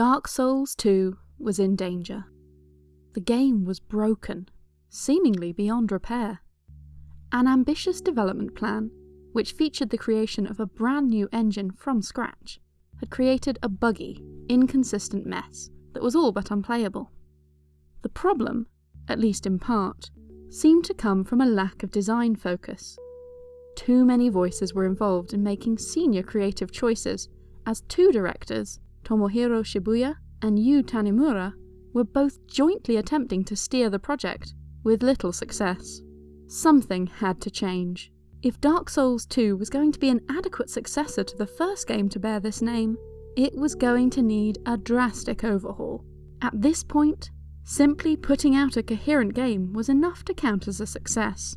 Dark Souls 2 was in danger. The game was broken, seemingly beyond repair. An ambitious development plan, which featured the creation of a brand new engine from scratch, had created a buggy, inconsistent mess that was all but unplayable. The problem, at least in part, seemed to come from a lack of design focus. Too many voices were involved in making senior creative choices, as two directors, Tomohiro Shibuya and Yu Tanimura, were both jointly attempting to steer the project, with little success. Something had to change. If Dark Souls 2 was going to be an adequate successor to the first game to bear this name, it was going to need a drastic overhaul. At this point, simply putting out a coherent game was enough to count as a success.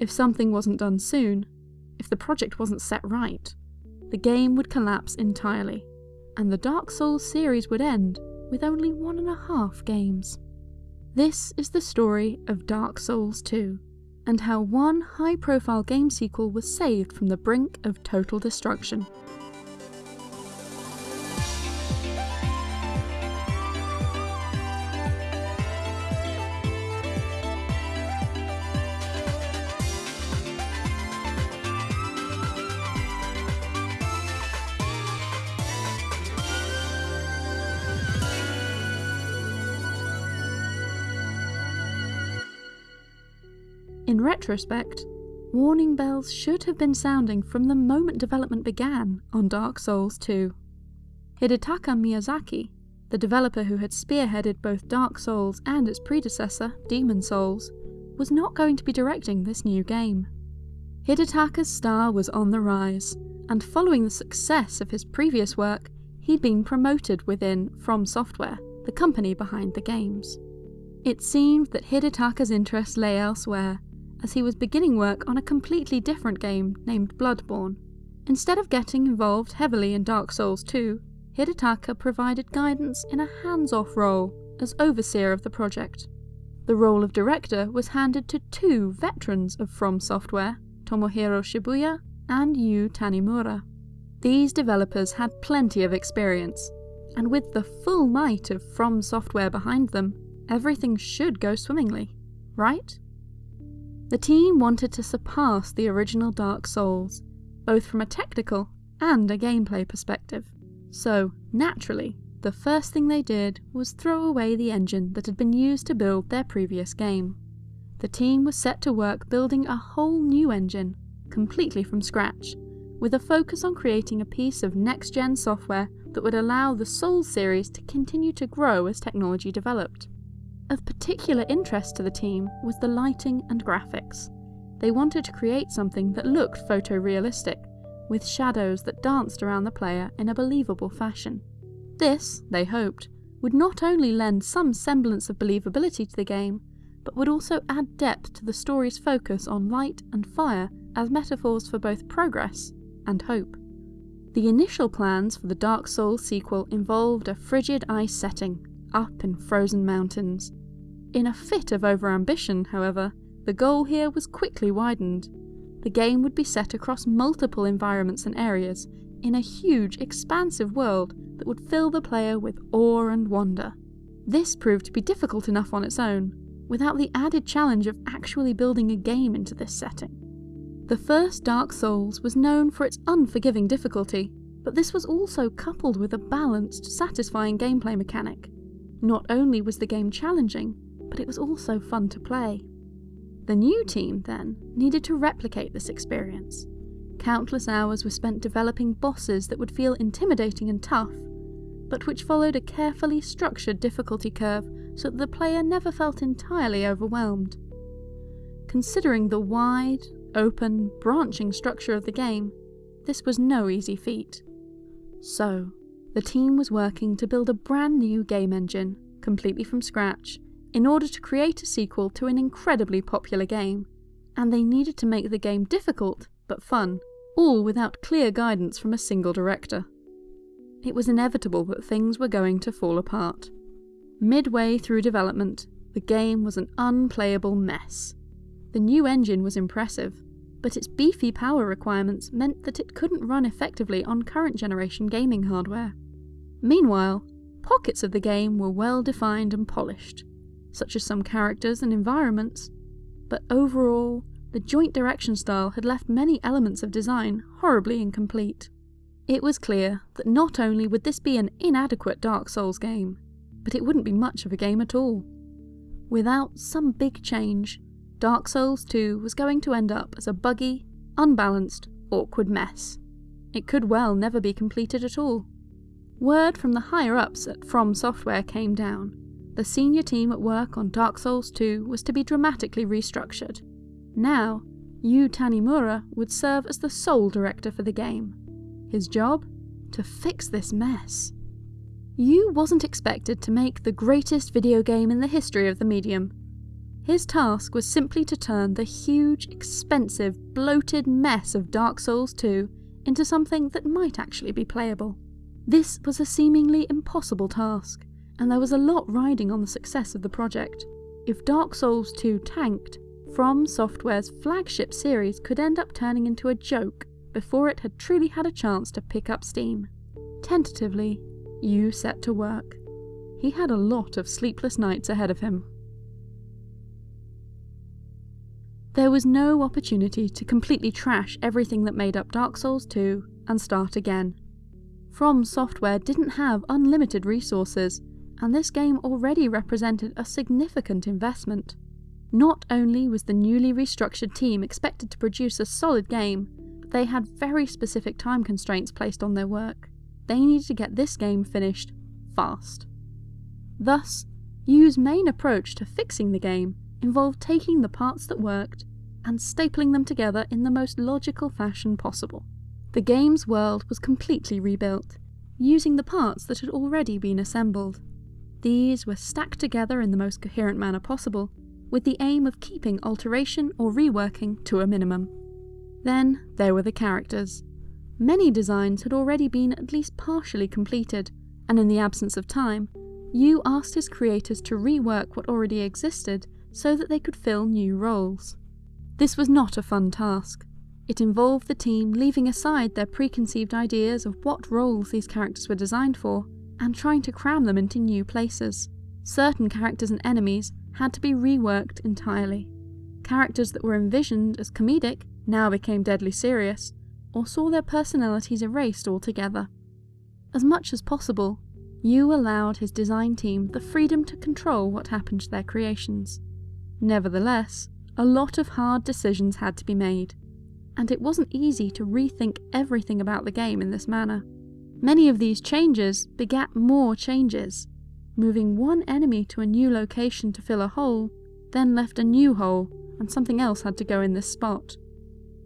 If something wasn't done soon, if the project wasn't set right, the game would collapse entirely, and the Dark Souls series would end with only one and a half games. This is the story of Dark Souls 2, and how one high profile game sequel was saved from the brink of total destruction. In retrospect, warning bells should have been sounding from the moment development began on Dark Souls 2. Hidetaka Miyazaki, the developer who had spearheaded both Dark Souls and its predecessor, Demon Souls, was not going to be directing this new game. Hidetaka's star was on the rise, and following the success of his previous work, he'd been promoted within From Software, the company behind the games. It seemed that Hidetaka's interests lay elsewhere, as he was beginning work on a completely different game named Bloodborne. Instead of getting involved heavily in Dark Souls 2, Hidetaka provided guidance in a hands-off role as overseer of the project. The role of director was handed to two veterans of From Software, Tomohiro Shibuya and Yu Tanimura. These developers had plenty of experience, and with the full might of From Software behind them, everything should go swimmingly, right? The team wanted to surpass the original Dark Souls, both from a technical and a gameplay perspective. So, naturally, the first thing they did was throw away the engine that had been used to build their previous game. The team was set to work building a whole new engine, completely from scratch, with a focus on creating a piece of next-gen software that would allow the Souls series to continue to grow as technology developed. Of particular interest to the team was the lighting and graphics. They wanted to create something that looked photorealistic, with shadows that danced around the player in a believable fashion. This, they hoped, would not only lend some semblance of believability to the game, but would also add depth to the story's focus on light and fire as metaphors for both progress and hope. The initial plans for the Dark Souls sequel involved a frigid ice setting, up in frozen mountains, in a fit of overambition, however, the goal here was quickly widened. The game would be set across multiple environments and areas, in a huge, expansive world that would fill the player with awe and wonder. This proved to be difficult enough on its own, without the added challenge of actually building a game into this setting. The first Dark Souls was known for its unforgiving difficulty, but this was also coupled with a balanced, satisfying gameplay mechanic. Not only was the game challenging, but it was also fun to play. The new team, then, needed to replicate this experience. Countless hours were spent developing bosses that would feel intimidating and tough, but which followed a carefully structured difficulty curve so that the player never felt entirely overwhelmed. Considering the wide, open, branching structure of the game, this was no easy feat. So, the team was working to build a brand new game engine, completely from scratch, in order to create a sequel to an incredibly popular game, and they needed to make the game difficult but fun, all without clear guidance from a single director. It was inevitable that things were going to fall apart. Midway through development, the game was an unplayable mess. The new engine was impressive, but its beefy power requirements meant that it couldn't run effectively on current generation gaming hardware. Meanwhile, pockets of the game were well defined and polished, such as some characters and environments, but overall, the joint direction style had left many elements of design horribly incomplete. It was clear that not only would this be an inadequate Dark Souls game, but it wouldn't be much of a game at all. Without some big change, Dark Souls 2 was going to end up as a buggy, unbalanced, awkward mess. It could well never be completed at all. Word from the higher ups at From Software came down. The senior team at work on Dark Souls 2 was to be dramatically restructured. Now, Yu Tanimura would serve as the sole director for the game. His job? To fix this mess. Yu wasn't expected to make the greatest video game in the history of the medium. His task was simply to turn the huge, expensive, bloated mess of Dark Souls 2 into something that might actually be playable. This was a seemingly impossible task, and there was a lot riding on the success of the project. If Dark Souls 2 tanked, From Software's flagship series could end up turning into a joke before it had truly had a chance to pick up steam. Tentatively, Yu set to work. He had a lot of sleepless nights ahead of him. There was no opportunity to completely trash everything that made up Dark Souls 2 and start again. From Software didn't have unlimited resources, and this game already represented a significant investment. Not only was the newly restructured team expected to produce a solid game, but they had very specific time constraints placed on their work they needed to get this game finished fast. Thus, Yu's main approach to fixing the game involved taking the parts that worked and stapling them together in the most logical fashion possible. The game's world was completely rebuilt, using the parts that had already been assembled. These were stacked together in the most coherent manner possible, with the aim of keeping alteration or reworking to a minimum. Then there were the characters. Many designs had already been at least partially completed, and in the absence of time, Yu asked his creators to rework what already existed so that they could fill new roles. This was not a fun task. It involved the team leaving aside their preconceived ideas of what roles these characters were designed for, and trying to cram them into new places. Certain characters and enemies had to be reworked entirely. Characters that were envisioned as comedic now became deadly serious, or saw their personalities erased altogether. As much as possible, Yu allowed his design team the freedom to control what happened to their creations. Nevertheless, a lot of hard decisions had to be made, and it wasn't easy to rethink everything about the game in this manner. Many of these changes begat more changes. Moving one enemy to a new location to fill a hole, then left a new hole, and something else had to go in this spot.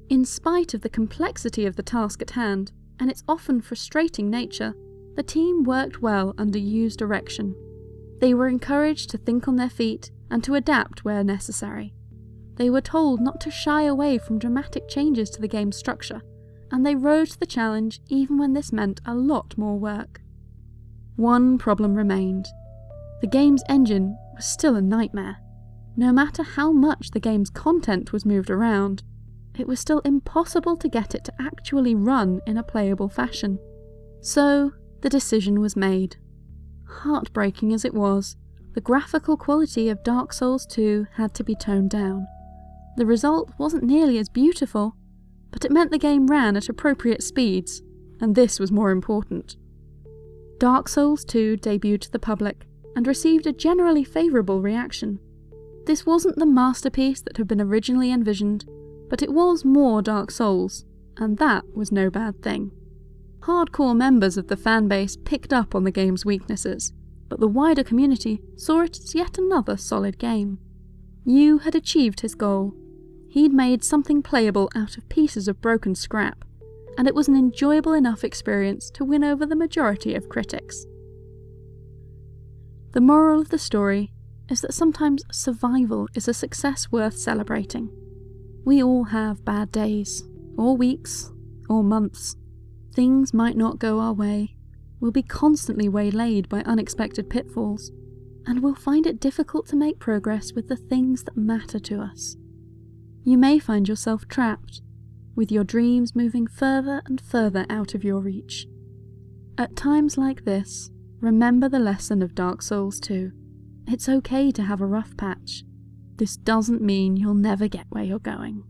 In spite of the complexity of the task at hand, and its often frustrating nature, the team worked well under Yu's direction. They were encouraged to think on their feet and to adapt where necessary. They were told not to shy away from dramatic changes to the game's structure, and they rose to the challenge even when this meant a lot more work. One problem remained. The game's engine was still a nightmare. No matter how much the game's content was moved around, it was still impossible to get it to actually run in a playable fashion. So, the decision was made. Heartbreaking as it was, the graphical quality of Dark Souls 2 had to be toned down. The result wasn't nearly as beautiful, but it meant the game ran at appropriate speeds, and this was more important. Dark Souls 2 debuted to the public and received a generally favourable reaction. This wasn't the masterpiece that had been originally envisioned, but it was more Dark Souls, and that was no bad thing. Hardcore members of the fanbase picked up on the game's weaknesses, but the wider community saw it as yet another solid game. Yu had achieved his goal. He'd made something playable out of pieces of broken scrap, and it was an enjoyable enough experience to win over the majority of critics. The moral of the story is that sometimes survival is a success worth celebrating. We all have bad days, or weeks, or months. Things might not go our way. We'll be constantly waylaid by unexpected pitfalls, and we'll find it difficult to make progress with the things that matter to us. You may find yourself trapped, with your dreams moving further and further out of your reach. At times like this, remember the lesson of Dark Souls 2. It's okay to have a rough patch. This doesn't mean you'll never get where you're going.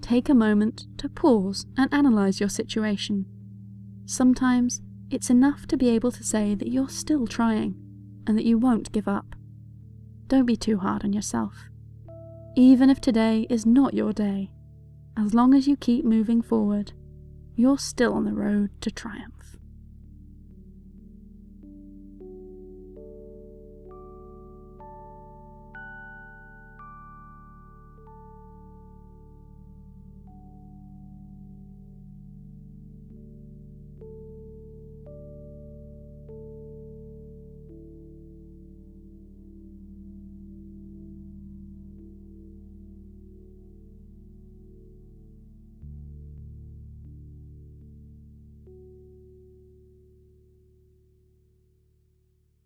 Take a moment to pause and analyse your situation. Sometimes it's enough to be able to say that you're still trying and that you won't give up. Don't be too hard on yourself. Even if today is not your day, as long as you keep moving forward, you're still on the road to triumph.